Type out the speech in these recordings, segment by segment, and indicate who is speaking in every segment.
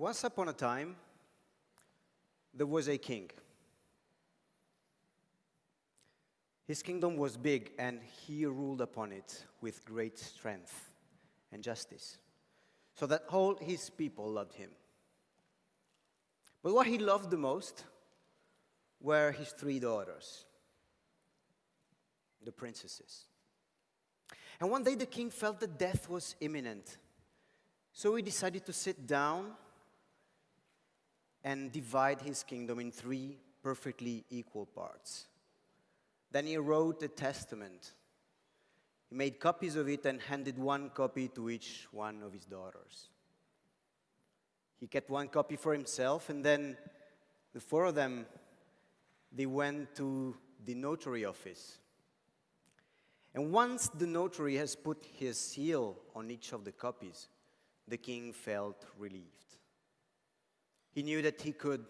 Speaker 1: Once upon a time, there was a king. His kingdom was big, and he ruled upon it with great strength and justice, so that all his people loved him. But what he loved the most were his three daughters, the princesses. And one day the king felt that death was imminent, so he decided to sit down and divide his kingdom in three perfectly equal parts. Then he wrote a testament. He made copies of it and handed one copy to each one of his daughters. He kept one copy for himself, and then the four of them, they went to the notary office. And once the notary has put his seal on each of the copies, the king felt relieved. He knew that he could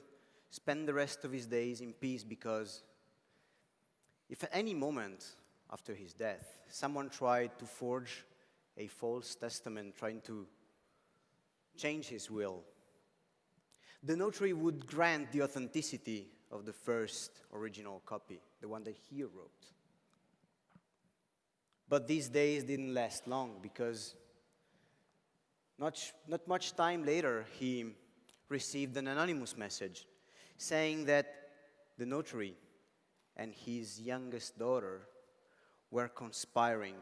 Speaker 1: spend the rest of his days in peace because if at any moment after his death someone tried to forge a false testament trying to change his will, the notary would grant the authenticity of the first original copy, the one that he wrote. But these days didn't last long because not, not much time later, he received an anonymous message saying that the notary and his youngest daughter were conspiring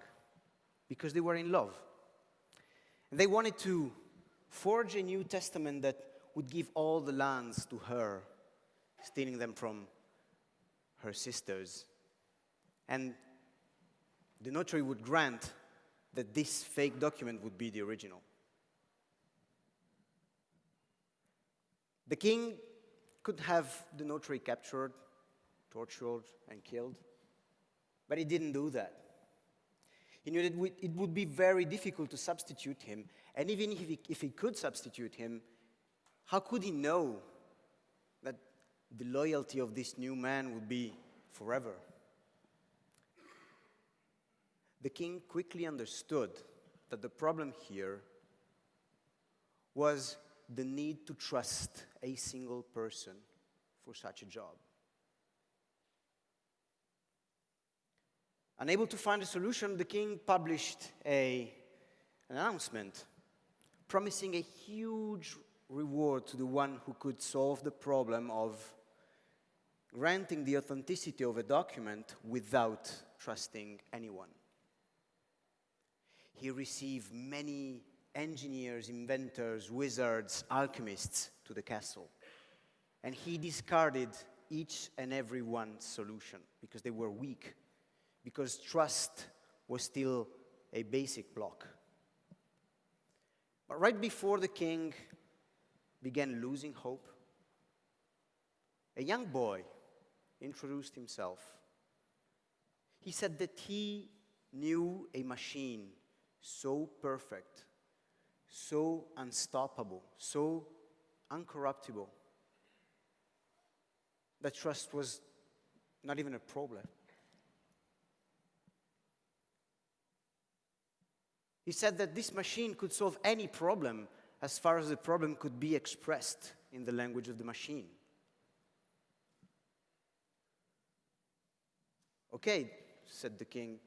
Speaker 1: because they were in love. They wanted to forge a New Testament that would give all the lands to her, stealing them from her sisters. And the notary would grant that this fake document would be the original. The king could have the notary captured, tortured, and killed, but he didn't do that. He knew that it would be very difficult to substitute him, and even if he, if he could substitute him, how could he know that the loyalty of this new man would be forever? The king quickly understood that the problem here was the need to trust a single person for such a job. Unable to find a solution, the king published a, an announcement promising a huge reward to the one who could solve the problem of granting the authenticity of a document without trusting anyone. He received many engineers, inventors, wizards, alchemists to the castle. And he discarded each and every one solution because they were weak, because trust was still a basic block. But right before the king began losing hope, a young boy introduced himself. He said that he knew a machine so perfect so unstoppable, so uncorruptible, that trust was not even a problem. He said that this machine could solve any problem as far as the problem could be expressed in the language of the machine. Okay, said the king.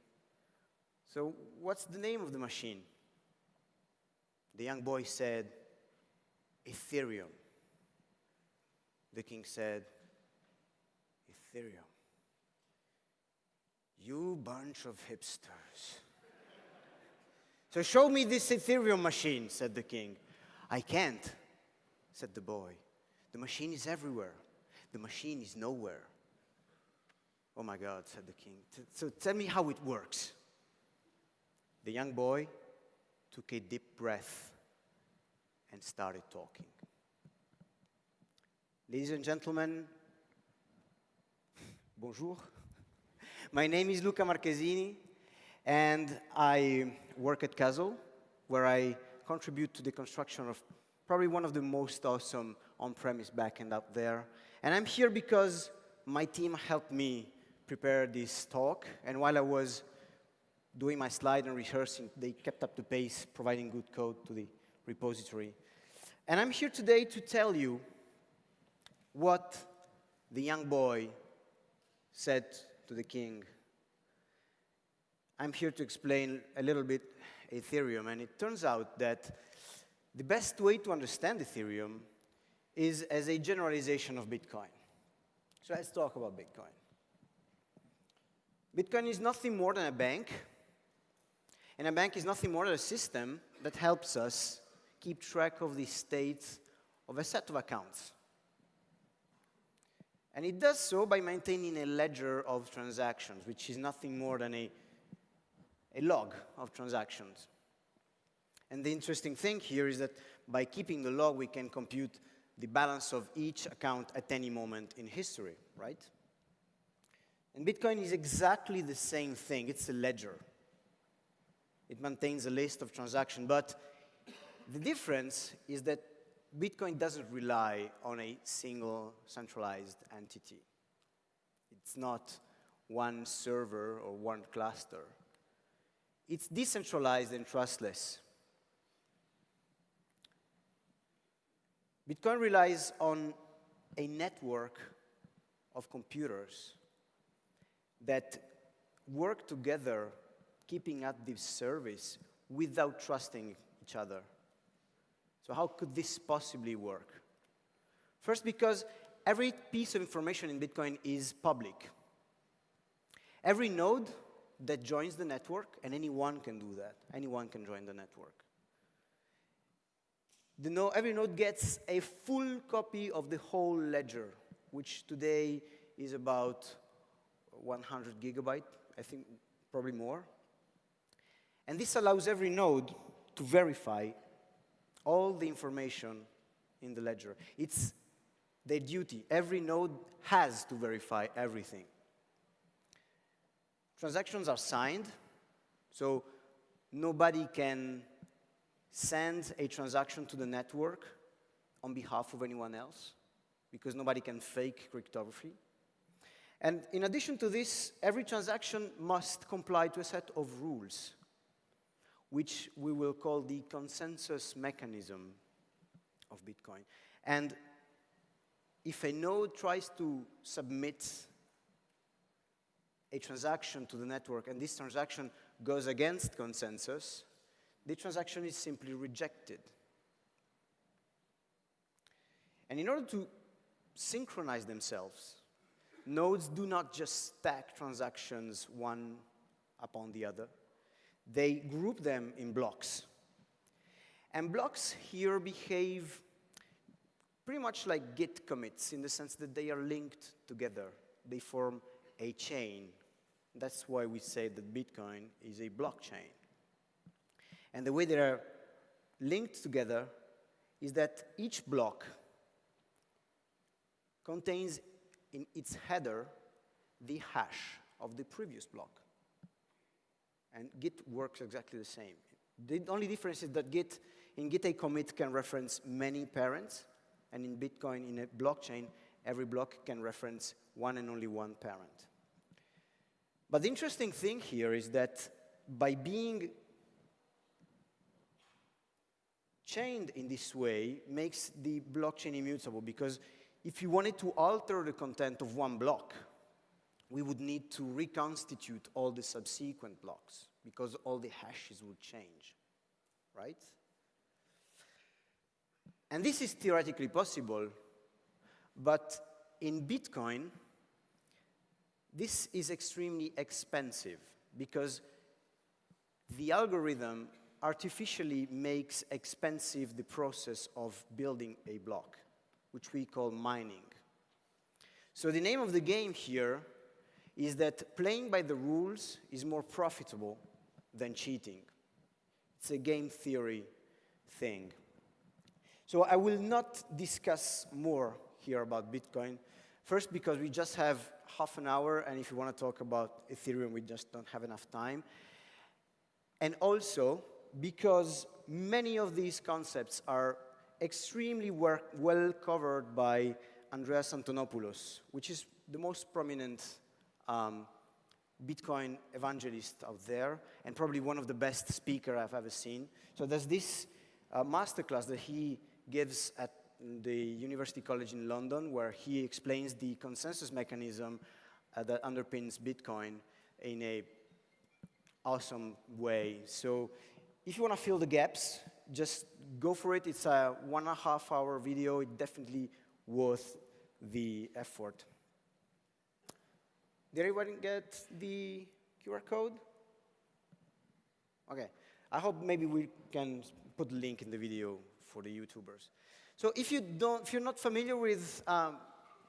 Speaker 1: So, what's the name of the machine? The young boy said, Ethereum. The king said, Ethereum. You bunch of hipsters. so show me this Ethereum machine, said the king. I can't, said the boy. The machine is everywhere. The machine is nowhere. Oh my God, said the king. So tell me how it works. The young boy took a deep breath and started talking. Ladies and gentlemen, bonjour. My name is Luca Marchesini, and I work at Kuzzle, where I contribute to the construction of probably one of the most awesome on-premise backend out there. And I'm here because my team helped me prepare this talk, and while I was doing my slide and rehearsing, they kept up the pace, providing good code to the repository. And I'm here today to tell you what the young boy said to the king. I'm here to explain a little bit Ethereum, and it turns out that the best way to understand Ethereum is as a generalization of Bitcoin. So let's talk about Bitcoin. Bitcoin is nothing more than a bank, and a bank is nothing more than a system that helps us keep track of the state of a set of accounts. And it does so by maintaining a ledger of transactions, which is nothing more than a, a log of transactions. And the interesting thing here is that by keeping the log, we can compute the balance of each account at any moment in history, right? And Bitcoin is exactly the same thing. It's a ledger. It maintains a list of transactions, but the difference is that Bitcoin doesn't rely on a single centralized entity. It's not one server or one cluster. It's decentralized and trustless. Bitcoin relies on a network of computers that work together, keeping up this service without trusting each other. So how could this possibly work? First, because every piece of information in Bitcoin is public. Every node that joins the network, and anyone can do that, anyone can join the network. The node, every node gets a full copy of the whole ledger, which today is about 100 gigabyte, I think probably more. And this allows every node to verify all the information in the ledger. It's their duty. Every node has to verify everything. Transactions are signed, so nobody can send a transaction to the network on behalf of anyone else, because nobody can fake cryptography. And in addition to this, every transaction must comply to a set of rules, which we will call the consensus mechanism of Bitcoin. And if a node tries to submit a transaction to the network and this transaction goes against consensus, the transaction is simply rejected. And in order to synchronize themselves, nodes do not just stack transactions one upon the other. They group them in blocks. And blocks here behave pretty much like Git commits in the sense that they are linked together. They form a chain. That's why we say that Bitcoin is a blockchain. And the way they are linked together is that each block contains in its header the hash of the previous block. And Git works exactly the same. The only difference is that Git, in Git a commit can reference many parents, and in Bitcoin, in a blockchain, every block can reference one and only one parent. But the interesting thing here is that by being chained in this way makes the blockchain immutable because if you wanted to alter the content of one block, we would need to reconstitute all the subsequent blocks because all the hashes would change, right? And this is theoretically possible, but in Bitcoin, this is extremely expensive because the algorithm artificially makes expensive the process of building a block, which we call mining. So the name of the game here is that playing by the rules is more profitable than cheating. It's a game theory thing. So I will not discuss more here about Bitcoin. First, because we just have half an hour, and if you want to talk about Ethereum, we just don't have enough time. And also, because many of these concepts are extremely well covered by Andreas Antonopoulos, which is the most prominent um, Bitcoin evangelist out there, and probably one of the best speakers I've ever seen. So there's this uh, masterclass that he gives at the University College in London, where he explains the consensus mechanism uh, that underpins Bitcoin in a awesome way. So if you want to fill the gaps, just go for it. It's a one and a half hour video. It's definitely worth the effort. Did everyone get the QR code? Okay. I hope maybe we can put a link in the video for the YouTubers. So if, you don't, if you're not familiar with um,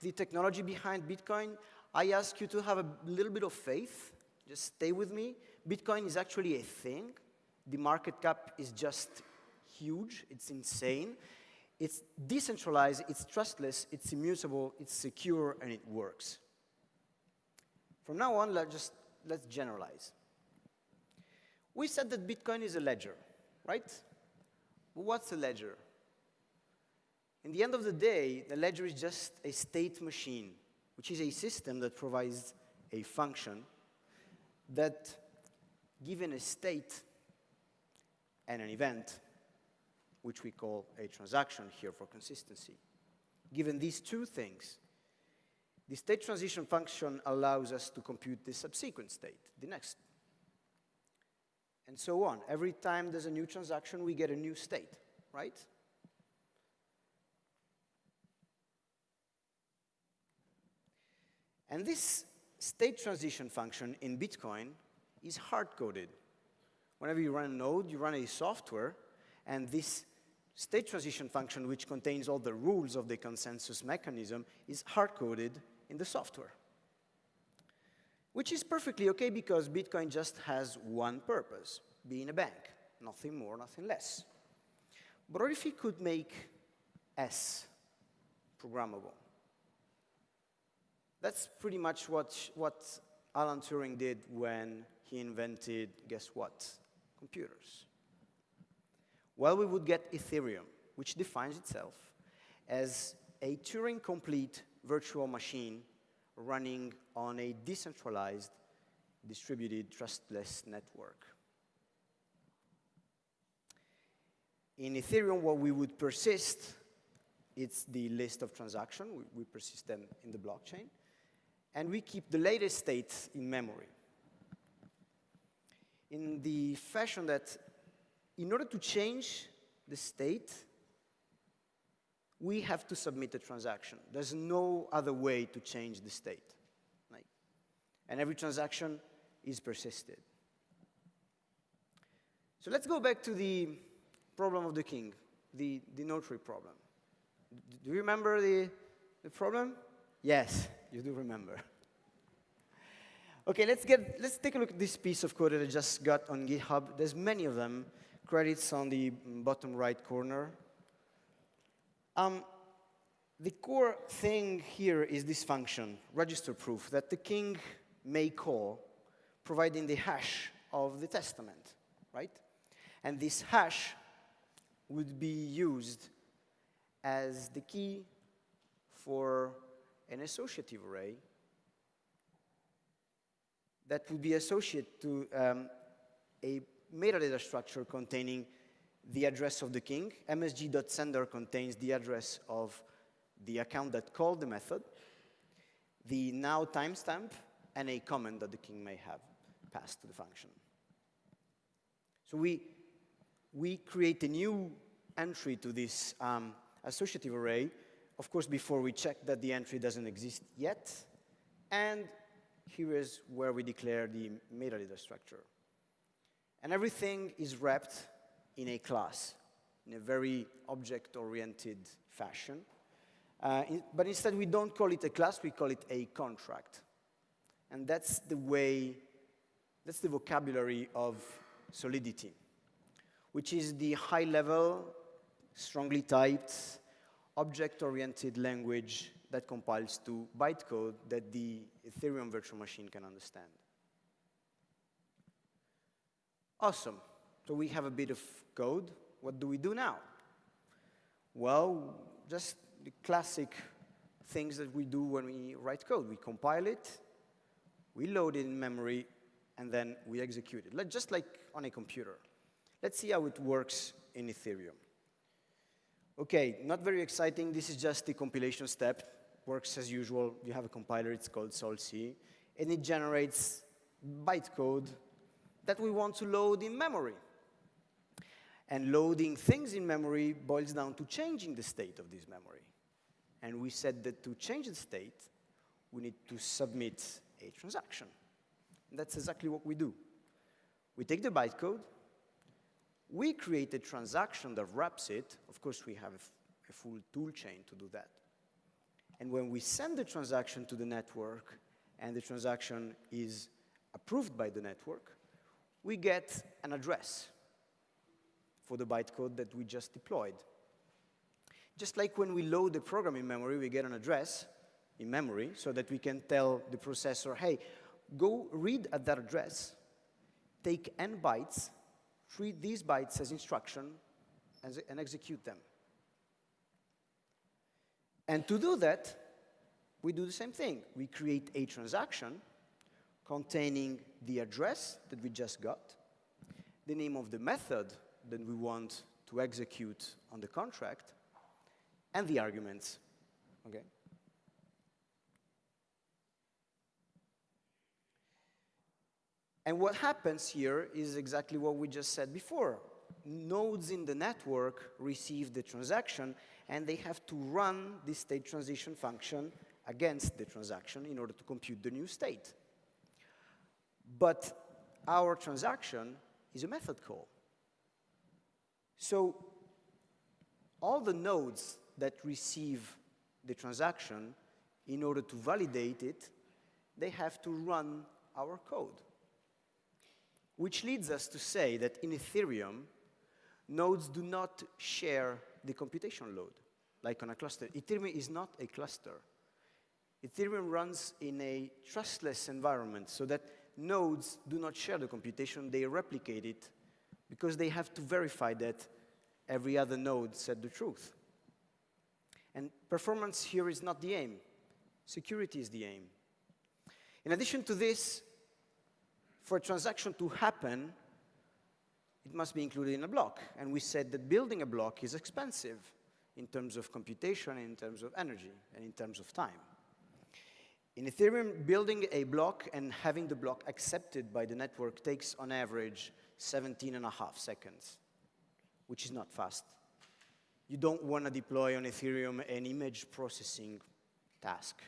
Speaker 1: the technology behind Bitcoin, I ask you to have a little bit of faith. Just stay with me. Bitcoin is actually a thing. The market cap is just huge. It's insane. It's decentralized, it's trustless, it's immutable, it's secure, and it works. From now on, let's just let's generalize. We said that Bitcoin is a ledger, right? What's a ledger? In the end of the day, the ledger is just a state machine, which is a system that provides a function that, given a state and an event, which we call a transaction here for consistency, given these two things, the state transition function allows us to compute the subsequent state, the next and so on. Every time there's a new transaction, we get a new state, right? And this state transition function in Bitcoin is hard-coded. Whenever you run a node, you run a software, and this state transition function, which contains all the rules of the consensus mechanism, is hard-coded in the software which is perfectly okay because Bitcoin just has one purpose, being a bank, nothing more, nothing less. But what if we could make S programmable? That's pretty much what, what Alan Turing did when he invented, guess what, computers. Well, we would get Ethereum, which defines itself as a Turing-complete virtual machine running on a decentralized, distributed, trustless network. In Ethereum, what we would persist, it's the list of transactions. We, we persist them in the blockchain. And we keep the latest state in memory. In the fashion that in order to change the state, we have to submit a transaction. There's no other way to change the state. Like, and every transaction is persisted. So let's go back to the problem of the king, the, the notary problem. Do you remember the, the problem? Yes, you do remember. Okay, let's, get, let's take a look at this piece of code that I just got on GitHub. There's many of them. Credits on the bottom right corner. Um, the core thing here is this function, register proof, that the king may call, providing the hash of the testament, right? And this hash would be used as the key for an associative array that would be associated to um, a metadata structure containing the address of the king. msg.sender contains the address of the account that called the method, the now timestamp, and a comment that the king may have passed to the function. So we, we create a new entry to this um, associative array, of course, before we check that the entry doesn't exist yet. And here is where we declare the metadata structure. And everything is wrapped in a class in a very object-oriented fashion. Uh, in, but instead, we don't call it a class, we call it a contract. And that's the way, that's the vocabulary of Solidity, which is the high-level, strongly typed, object-oriented language that compiles to bytecode that the Ethereum virtual machine can understand. Awesome. So we have a bit of code. What do we do now? Well, just the classic things that we do when we write code. We compile it, we load it in memory, and then we execute it, just like on a computer. Let's see how it works in Ethereum. Okay, not very exciting. This is just the compilation step. Works as usual. You have a compiler, it's called solc, and it generates bytecode that we want to load in memory. And loading things in memory boils down to changing the state of this memory. And we said that to change the state, we need to submit a transaction. And that's exactly what we do. We take the bytecode, we create a transaction that wraps it. Of course, we have a full tool chain to do that. And when we send the transaction to the network and the transaction is approved by the network, we get an address for the bytecode that we just deployed. Just like when we load the program in memory, we get an address in memory so that we can tell the processor, hey, go read at that address, take n bytes, treat these bytes as instruction and execute them. And to do that, we do the same thing. We create a transaction containing the address that we just got, the name of the method that we want to execute on the contract, and the arguments. Okay? And what happens here is exactly what we just said before. Nodes in the network receive the transaction, and they have to run the state transition function against the transaction in order to compute the new state. But our transaction is a method call. So all the nodes that receive the transaction, in order to validate it, they have to run our code. Which leads us to say that in Ethereum, nodes do not share the computation load, like on a cluster. Ethereum is not a cluster. Ethereum runs in a trustless environment so that nodes do not share the computation, they replicate it because they have to verify that every other node said the truth. And performance here is not the aim. Security is the aim. In addition to this, for a transaction to happen, it must be included in a block. And we said that building a block is expensive in terms of computation, in terms of energy, and in terms of time. In Ethereum, building a block and having the block accepted by the network takes, on average, 17 and a half seconds, which is not fast. You don't want to deploy on Ethereum an image processing task.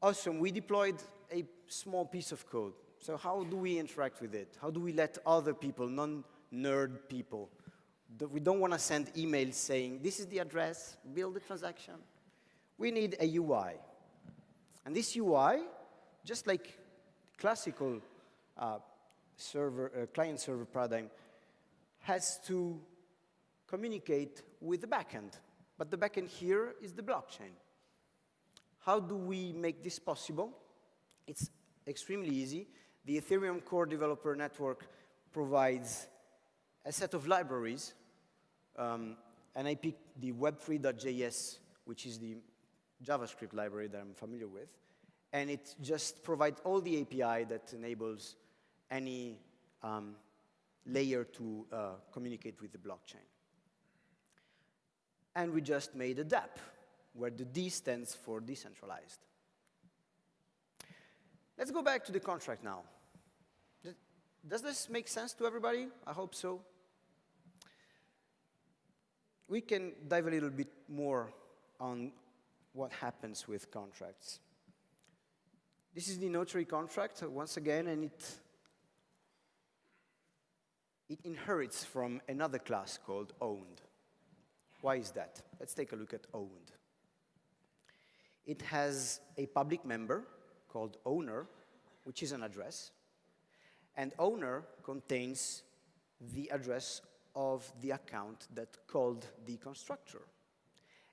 Speaker 1: Awesome, we deployed a small piece of code. So how do we interact with it? How do we let other people, non-nerd people, we don't want to send emails saying, this is the address, build the transaction. We need a UI. And this UI, just like classical uh, server, uh, client-server paradigm, has to communicate with the backend. But the backend here is the blockchain. How do we make this possible? It's extremely easy. The Ethereum Core Developer Network provides a set of libraries, um, and I picked the web3.js, which is the JavaScript library that I'm familiar with, and it just provides all the API that enables any um, layer to uh, communicate with the blockchain. And we just made a dApp, where the D stands for decentralized. Let's go back to the contract now. Does this make sense to everybody? I hope so. We can dive a little bit more on what happens with contracts. This is the notary contract, once again, and it, it inherits from another class called owned. Why is that? Let's take a look at owned. It has a public member called owner, which is an address. And owner contains the address of the account that called the constructor.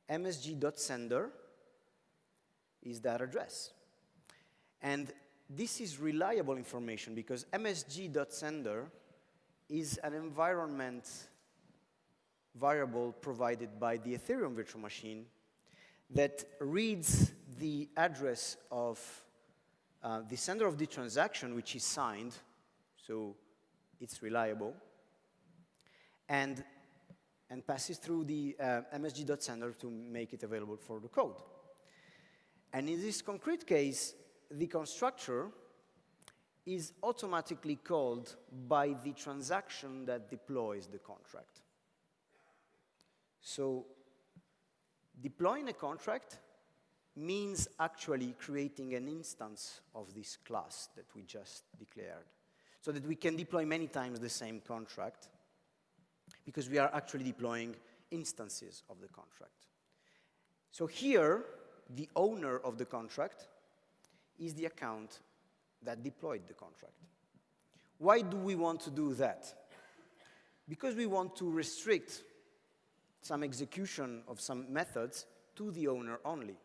Speaker 1: msg.sender is that address. And this is reliable information because msg.sender is an environment variable provided by the Ethereum virtual machine that reads the address of uh, the sender of the transaction, which is signed, so it's reliable, and and passes through the uh, msg.sender to make it available for the code. And in this concrete case, the constructor is automatically called by the transaction that deploys the contract. So deploying a contract means actually creating an instance of this class that we just declared so that we can deploy many times the same contract because we are actually deploying instances of the contract. So here, the owner of the contract is the account that deployed the contract. Why do we want to do that? Because we want to restrict some execution of some methods to the owner only.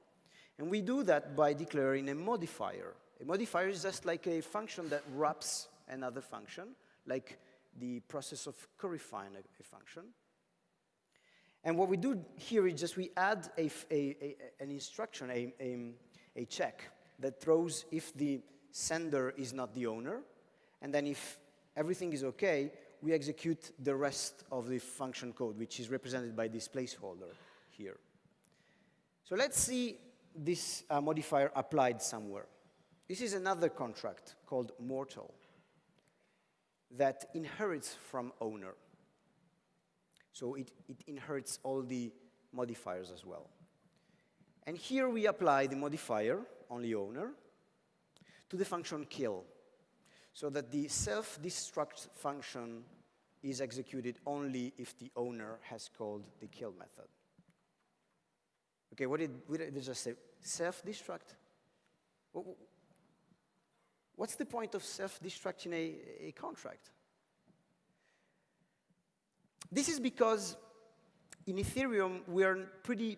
Speaker 1: And we do that by declaring a modifier. A modifier is just like a function that wraps another function, like the process of curryfying a, a function. And what we do here is just we add a, a, an instruction, a, a check that throws if the sender is not the owner, and then if everything is okay, we execute the rest of the function code, which is represented by this placeholder here. So let's see this uh, modifier applied somewhere. This is another contract called Mortal that inherits from owner. So it, it inherits all the modifiers as well. And here we apply the modifier, only owner, to the function kill, so that the self-destruct function is executed only if the owner has called the kill method. Okay, what did, what did I just say? Self-destruct? What's the point of self-destructing a, a contract? This is because in Ethereum, we're pretty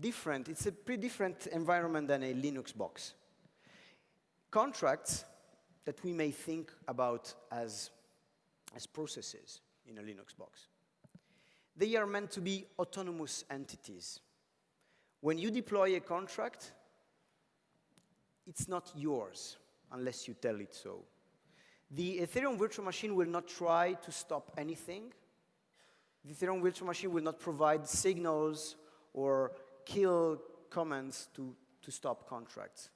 Speaker 1: different. It's a pretty different environment than a Linux box. Contracts that we may think about as, as processes in a Linux box, they are meant to be autonomous entities. When you deploy a contract, it's not yours unless you tell it so. The Ethereum virtual machine will not try to stop anything. The Ethereum virtual machine will not provide signals or kill commands to, to stop contracts.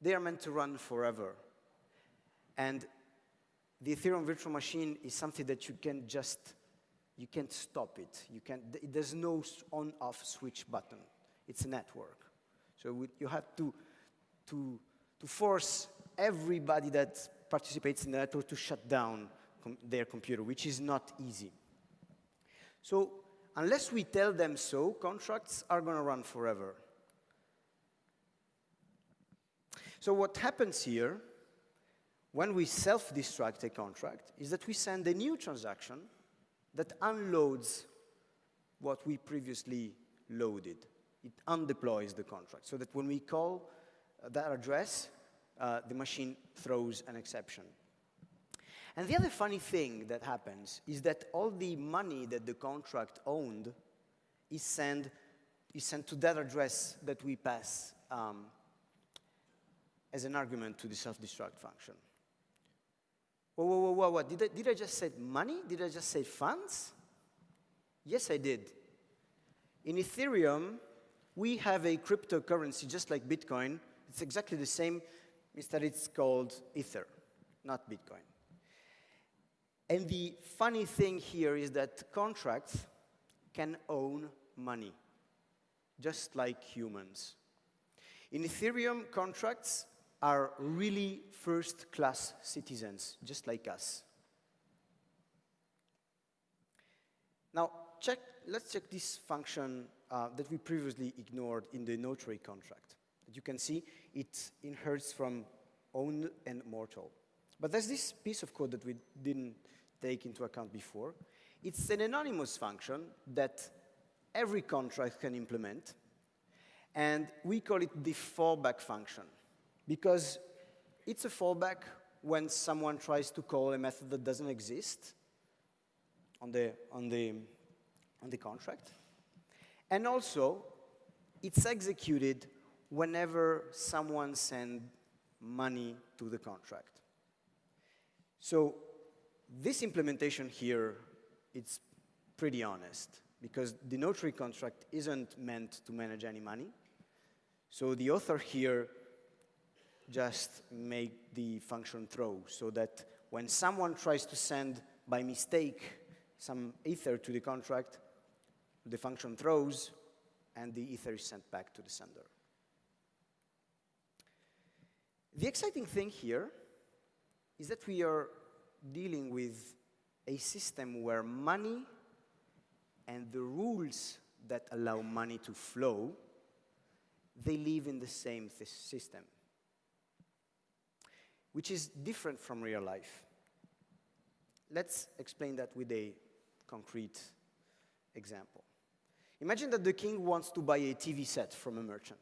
Speaker 1: They are meant to run forever. And the Ethereum virtual machine is something that you can just, you can't stop it. You can't, there's no on-off switch button. It's a network. So you have to, to, to force everybody that participates in the network to shut down com their computer, which is not easy. So unless we tell them so, contracts are going to run forever. So what happens here, when we self-destruct a contract, is that we send a new transaction that unloads what we previously loaded. It undeploys the contract, so that when we call that address, uh, the machine throws an exception. And the other funny thing that happens is that all the money that the contract owned is sent, is sent to that address that we pass um, as an argument to the self-destruct function. Whoa, whoa, whoa, whoa, what? Did I, did I just say money? Did I just say funds? Yes, I did. In Ethereum, we have a cryptocurrency just like Bitcoin. It's exactly the same is that it's called Ether, not Bitcoin. And the funny thing here is that contracts can own money, just like humans. In Ethereum, contracts are really first-class citizens, just like us. Now, check, let's check this function uh, that we previously ignored in the notary contract. You can see, it inherits from owned and mortal. But there's this piece of code that we didn't take into account before. It's an anonymous function that every contract can implement, and we call it the fallback function because it's a fallback when someone tries to call a method that doesn't exist on the, on the, on the contract. And also, it's executed whenever someone sends money to the contract. So this implementation here, it's pretty honest. because the notary contract isn't meant to manage any money. So the author here just make the function throw so that when someone tries to send by mistake some ether to the contract, the function throws and the ether is sent back to the sender. The exciting thing here is that we are dealing with a system where money and the rules that allow money to flow, they live in the same system, which is different from real life. Let's explain that with a concrete example. Imagine that the king wants to buy a TV set from a merchant.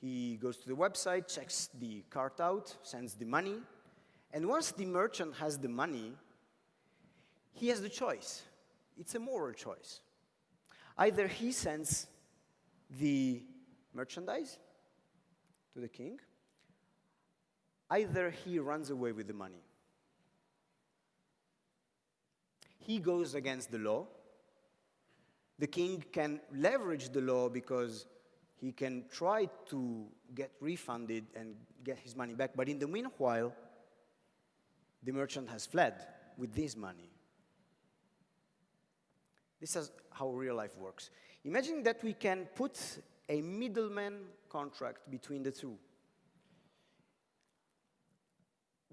Speaker 1: He goes to the website, checks the cart out, sends the money, and once the merchant has the money, he has the choice. It's a moral choice. Either he sends the merchandise to the king, either he runs away with the money. He goes against the law. The king can leverage the law because he can try to get refunded and get his money back, but in the meanwhile, the merchant has fled with this money. This is how real life works. Imagine that we can put a middleman contract between the two.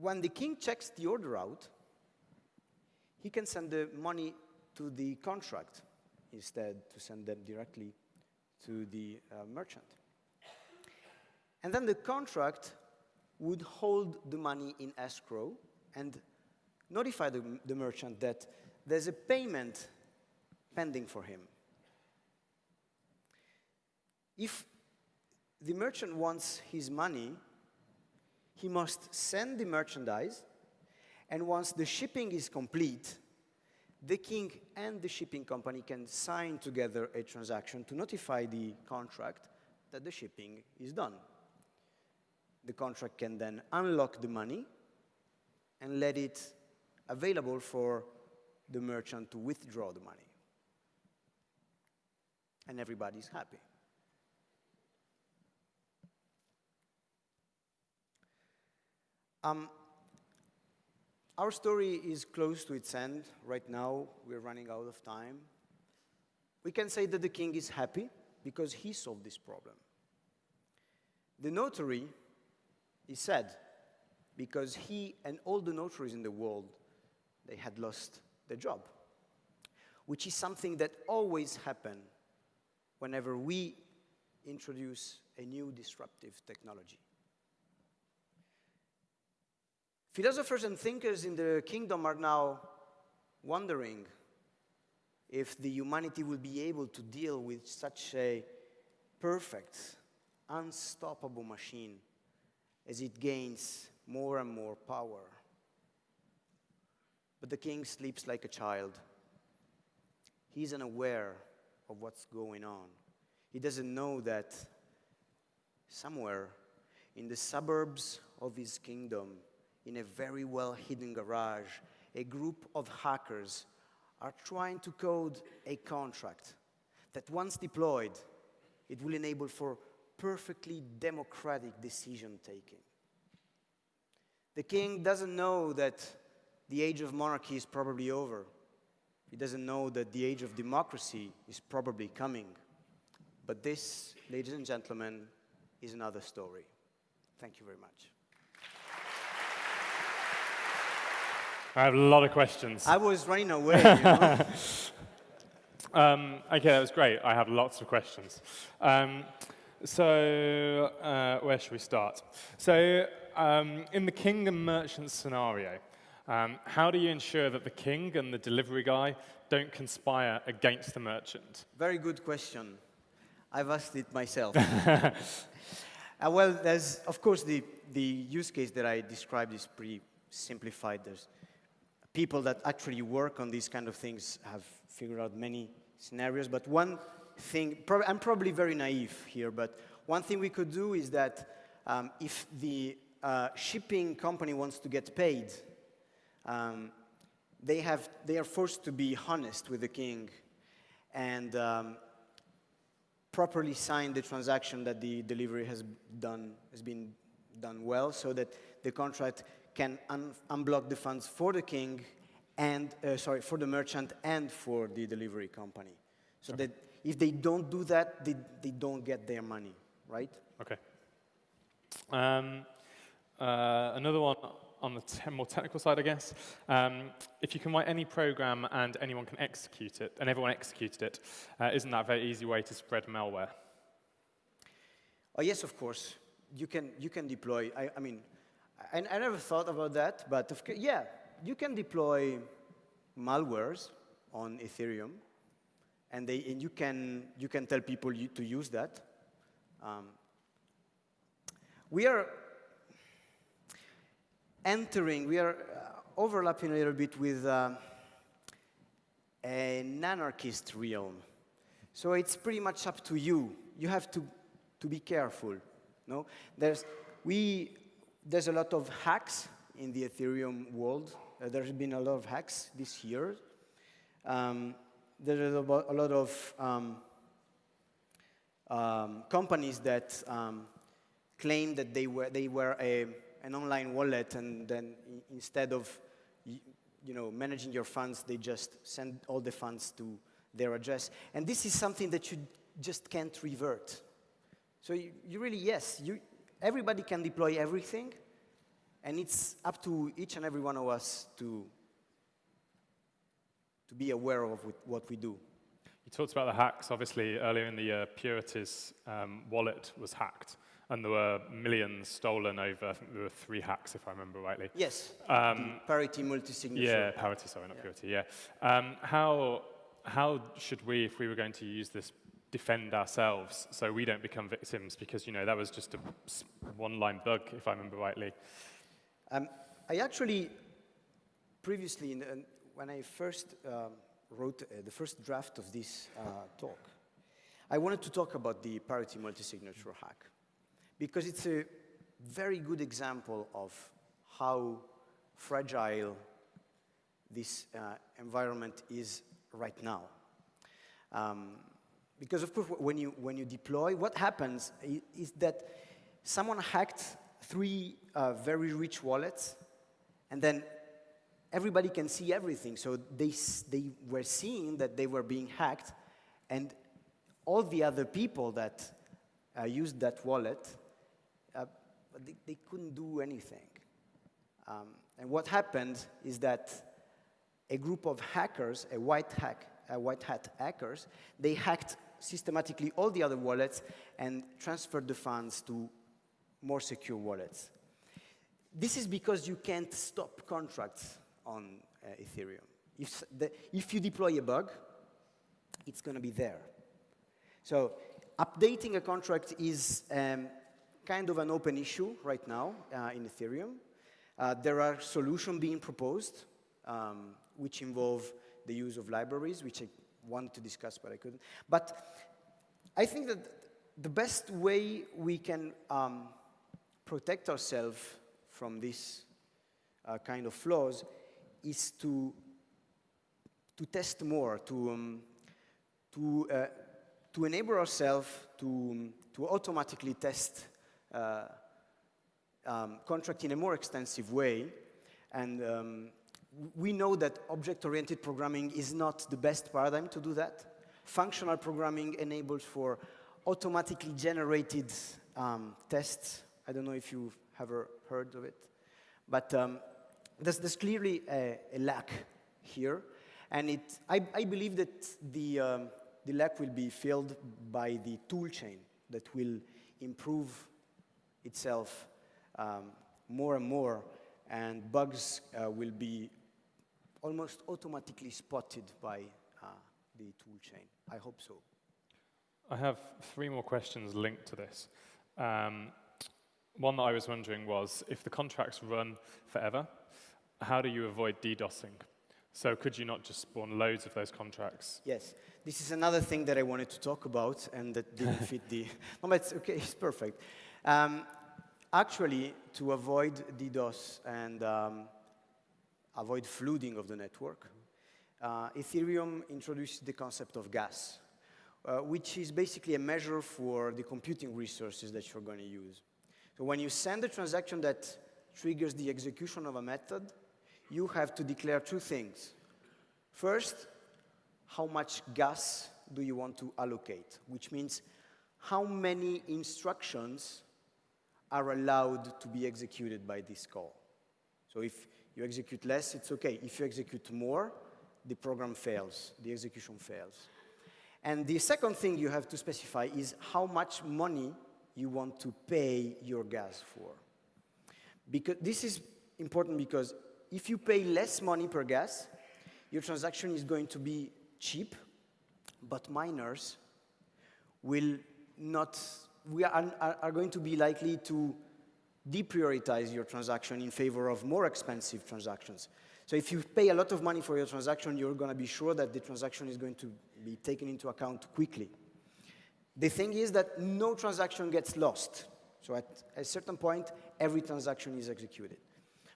Speaker 1: When the king checks the order out, he can send the money to the contract instead to send them directly to the uh, merchant. And then the contract would hold the money in escrow and notify the, the merchant that there's a payment pending for him. If the merchant wants his money, he must send the merchandise, and once the shipping is complete, the king and the shipping company can sign together a transaction to notify the contract that the shipping is done. The contract can then unlock the money and let it available for the merchant to withdraw the money. And everybody's happy. Um, our story is close to its end. Right now, we're running out of time. We can say that the king is happy because he solved this problem. The notary is sad because he and all the notaries in the world, they had lost their job, which is something that always happens whenever we introduce a new disruptive technology. Philosophers and thinkers in the kingdom are now wondering if the humanity will be able to deal with such a perfect, unstoppable machine as it gains more and more power. But the king sleeps like a child. He's unaware of what's going on. He doesn't know that somewhere in the suburbs of his kingdom, in a very well hidden garage, a group of hackers are trying to code a contract that once deployed, it will enable for perfectly democratic decision taking. The king doesn't know that the age of monarchy is probably over. He doesn't know that the age of democracy is probably coming. But this, ladies and gentlemen, is another story. Thank you very much.
Speaker 2: I have a lot of questions.
Speaker 1: I was running away. You know?
Speaker 2: um, okay, that was great. I have lots of questions. Um, so, uh, where should we start? So, um, in the king and merchant scenario, um, how do you ensure that the king and the delivery guy don't conspire against the merchant?
Speaker 1: Very good question. I've asked it myself. uh, well, there's, of course, the, the use case that I described is pretty simplified. There's people that actually work on these kind of things have figured out many scenarios. But one thing, prob I'm probably very naive here, but one thing we could do is that um, if the uh, shipping company wants to get paid, um, they, have, they are forced to be honest with the king. and um, properly sign the transaction that the delivery has done has been done well, so that the contract can un unblock the funds for the king and uh, sorry for the merchant and for the delivery company, so that if they don't do that, they, they don't get their money, right?
Speaker 2: Okay. Um, uh, another one on the te more technical side, I guess. Um, if you can write any program and anyone can execute it, and everyone executed it, uh, not that a very easy way to spread malware?
Speaker 1: Oh, yes, of course. You can, you can deploy. I, I mean, I, I, never thought about that, but of, yeah, you can deploy malwares on Ethereum, and, they, and you, can, you can tell people to use that. Um, we are entering, we are uh, overlapping a little bit with uh, an anarchist realm. So it's pretty much up to you. You have to, to be careful. No? There's, we, there's a lot of hacks in the Ethereum world. Uh, there's been a lot of hacks this year. Um, there's a, lot of um, um, companies that um, claim that they were, they were a an online wallet, and then instead of you know, managing your funds, they just send all the funds to their address. And this is something that you just can't revert. So you, you really, yes, you, everybody can deploy everything, and it's up to each and every one of us to, to be aware of what we do.
Speaker 2: You talked about the hacks. Obviously, earlier in the year, Purity's um, wallet was hacked and there were millions stolen over, I think there were three hacks, if I remember rightly.
Speaker 1: Yes, um, parity multi-signature.
Speaker 2: Yeah, parity, sorry, not yeah. purity, yeah. Um, how, how should we, if we were going to use this, defend ourselves so we don't become victims? Because, you know, that was just a one-line bug, if I remember rightly.
Speaker 1: Um, I actually, previously, when I first um, wrote uh, the first draft of this uh, talk, I wanted to talk about the parity multi-signature hack because it's a very good example of how fragile this uh, environment is right now. Um, because of course, when you, when you deploy, what happens is that someone hacked three uh, very rich wallets, and then everybody can see everything. So they, they were seeing that they were being hacked, and all the other people that uh, used that wallet but they, they couldn't do anything. Um, and what happened is that a group of hackers, a white, hack, a white hat hackers, they hacked systematically all the other wallets and transferred the funds to more secure wallets. This is because you can't stop contracts on uh, Ethereum. If, the, if you deploy a bug, it's going to be there. So updating a contract is um, kind of an open issue right now uh, in Ethereum. Uh, there are solutions being proposed, um, which involve the use of libraries, which wanted to discuss, but I couldn't. But I think that the best way we can um, protect ourselves from this uh, kind of flaws is to, to test more, to, um, to, uh, to enable ourselves to, um, to automatically test uh, um, contract in a more extensive way. And um, we know that object-oriented programming is not the best paradigm to do that. Functional programming enables for automatically generated um, tests. I don't know if you've ever heard of it. But um, there's, there's, clearly a, a, lack here. And it, I, I believe that the, um, the lack will be filled by the tool chain that will improve itself um, more and more, and bugs uh, will be almost automatically spotted by uh, the tool chain. I hope so.
Speaker 2: I have three more questions linked to this. Um, one that I was wondering was, if the contracts run forever, how do you avoid DDoSing? So could you not just spawn loads of those contracts?
Speaker 1: Yes. This is another thing that I wanted to talk about and that didn't fit the... No, but it's okay, it's perfect. Um, actually, to avoid DDoS and um, avoid flooding of the network, uh, Ethereum introduced the concept of gas, uh, which is basically a measure for the computing resources that you're going to use. So when you send a transaction that triggers the execution of a method, you have to declare two things. First, how much gas do you want to allocate, which means how many instructions are allowed to be executed by this call. So if you execute less, it's okay. If you execute more, the program fails, the execution fails. And the second thing you have to specify is how much money you want to pay your gas for. Because this is important because if you pay less money per gas, your transaction is going to be cheap, but miners will not, we are, are going to be likely to deprioritize your transaction in favor of more expensive transactions. So if you pay a lot of money for your transaction, you're going to be sure that the transaction is going to be taken into account quickly. The thing is that no transaction gets lost. So at a certain point, every transaction is executed.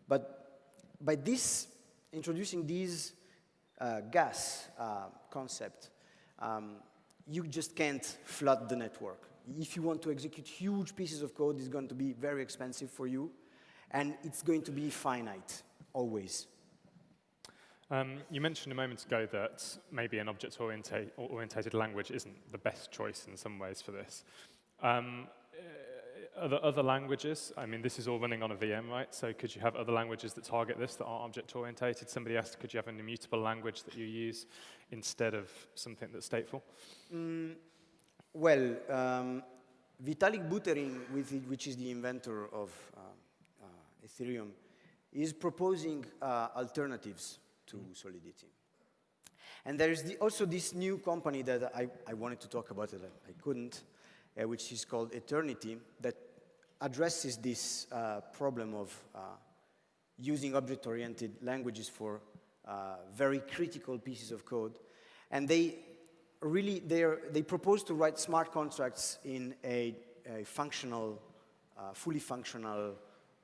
Speaker 1: But by this, introducing this uh, gas uh, concept, um, you just can't flood the network. If you want to execute huge pieces of code, it's going to be very expensive for you, and it's going to be finite, always.
Speaker 2: Um, you mentioned a moment ago that maybe an object-oriented language isn't the best choice in some ways for this. Um, uh, other, other languages, I mean, this is all running on a VM, right? So could you have other languages that target this that aren't object-oriented? Somebody asked, could you have an immutable language that you use instead of something that's stateful? Mm,
Speaker 1: well, um, Vitalik Buterin, which is the inventor of uh, uh, Ethereum, is proposing uh, alternatives to Solidity. And there is the, also this new company that I, I wanted to talk about, it, I couldn't, uh, which is called Aeternity, that addresses this uh, problem of uh, using object-oriented languages for uh, very critical pieces of code. And they really, they propose to write smart contracts in a, a functional, uh, fully functional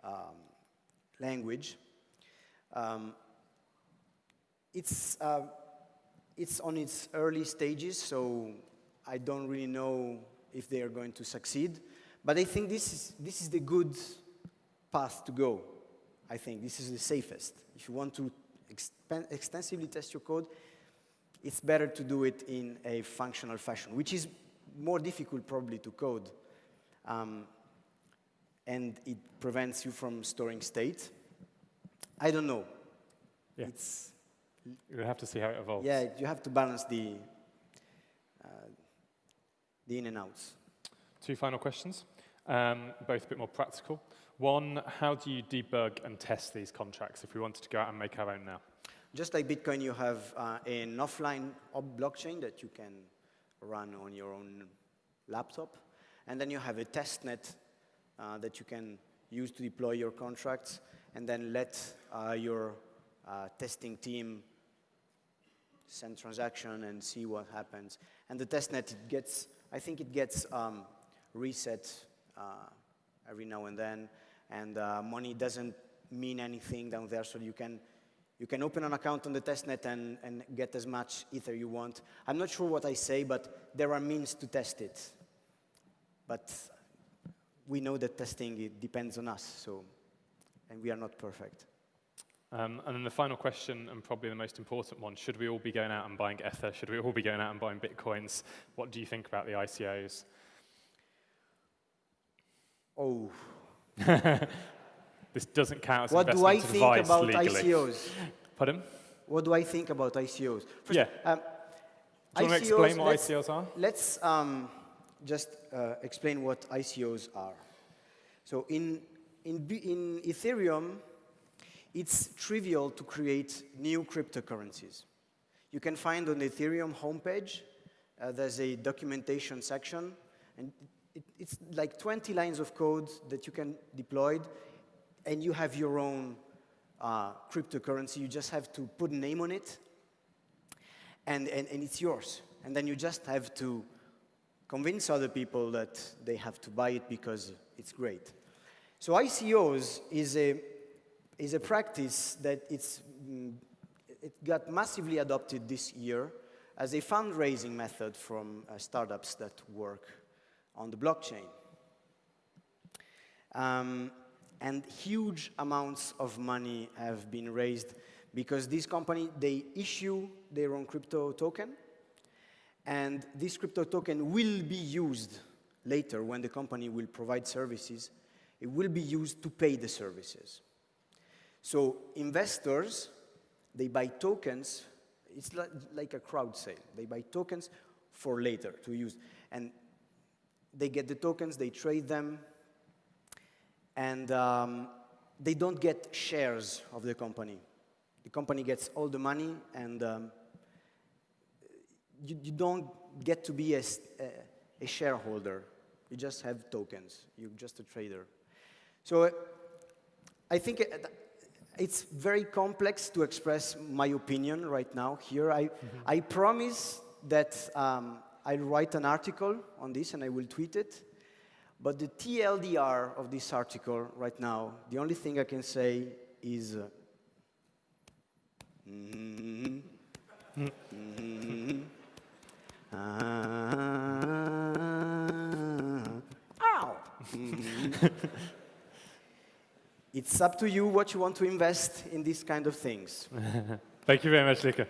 Speaker 1: um, language. Um, it's, uh, it's on its early stages, so I don't really know if they are going to succeed. But I think this is, this is the good path to go. I think this is the safest. If you want to extensively test your code, it's better to do it in a functional fashion, which is more difficult probably to code. Um, and it prevents you from storing state. I don't know.
Speaker 2: Yeah. It's, you have to see how it evolves.
Speaker 1: Yeah, you have to balance the, uh, the in and outs.
Speaker 2: Two final questions, um, both a bit more practical. One, how do you debug and test these contracts if we wanted to go out and make our own now?
Speaker 1: Just like Bitcoin, you have uh, an offline blockchain that you can run on your own laptop. And then you have a testnet uh, that you can use to deploy your contracts and then let uh, your uh, testing team send transaction and see what happens. And the testnet, it gets, I think it gets um, reset uh, every now and then, and uh, money doesn't mean anything down there, so you can, you can open an account on the testnet and, and get as much Ether you want. I'm not sure what I say, but there are means to test it. But we know that testing, it depends on us, so, and we are not perfect.
Speaker 2: Um, and then the final question, and probably the most important one, should we all be going out and buying Ether? Should we all be going out and buying Bitcoins? What do you think about the ICOs?
Speaker 1: Oh.
Speaker 2: this doesn't count as
Speaker 1: what
Speaker 2: investment
Speaker 1: do I think about
Speaker 2: legally.
Speaker 1: ICOs?
Speaker 2: Pardon?
Speaker 1: What do I think about ICOs?
Speaker 2: First, yeah. Um, do you want to explain what ICOs are?
Speaker 1: Let's um, just uh, explain what ICOs are. So in, in, in Ethereum, it's trivial to create new cryptocurrencies. You can find on the Ethereum homepage, uh, there's a documentation section, and it, it's like 20 lines of code that you can deploy, and you have your own uh, cryptocurrency. You just have to put a name on it, and, and, and it's yours. And then you just have to convince other people that they have to buy it because it's great. So ICOs is a is a practice that it's, mm, it got massively adopted this year as a fundraising method from uh, startups that work on the blockchain. Um, and huge amounts of money have been raised because this company, they issue their own crypto token, and this crypto token will be used later when the company will provide services, it will be used to pay the services. So investors, they buy tokens, it's like, a crowd sale. They buy tokens for later to use. And they get the tokens, they trade them, and um, they don't get shares of the company. The company gets all the money, and um, you, you, don't get to be a, a, a, shareholder. You just have tokens. You're just a trader. So uh, I think it's very complex to express my opinion right now here. I, mm -hmm. I promise that um, I'll write an article on this and I will tweet it. But the TLDR of this article right now, the only thing I can say is. Uh, mm -hmm, mm -hmm, uh, ow! it's up to you what you want to invest in these kind of things.
Speaker 2: Thank you very much, Luca.